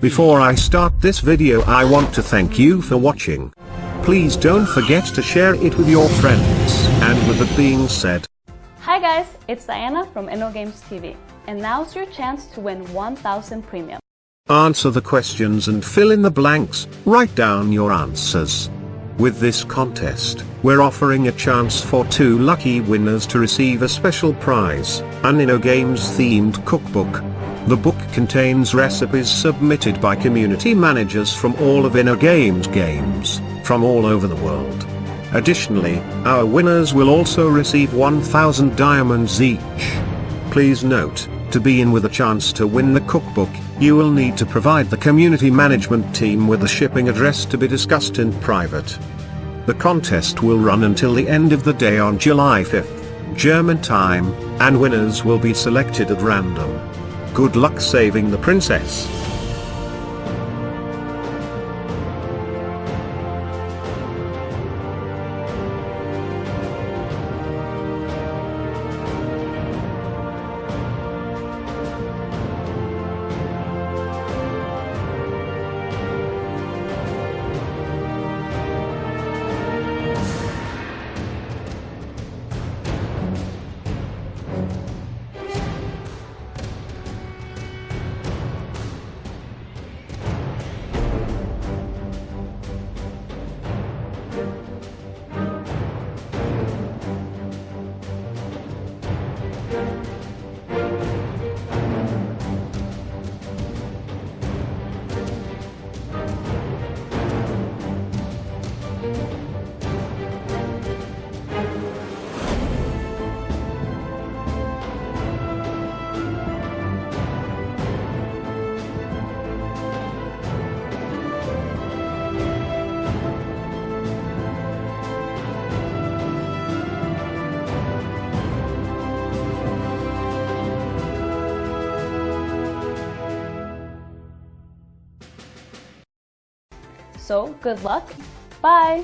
Before I start this video I want to thank you for watching. Please don't forget to share it with your friends. And with that being said, Hi guys, it's Diana from InnoGames TV, and now's your chance to win 1000 premium. answer the questions and fill in the blanks, write down your answers. With this contest, we're offering a chance for two lucky winners to receive a special prize, an InnoGames themed cookbook. The book contains recipes submitted by community managers from all of InnoGames games, games, from all over the world. Additionally, our winners will also receive 1000 diamonds each. Please note, to be in with a chance to win the cookbook, you will need to provide the community management team with a shipping address to be discussed in private. The contest will run until the end of the day on July 5th, German time, and winners will be selected at random. Good luck saving the princess. So, good luck, bye!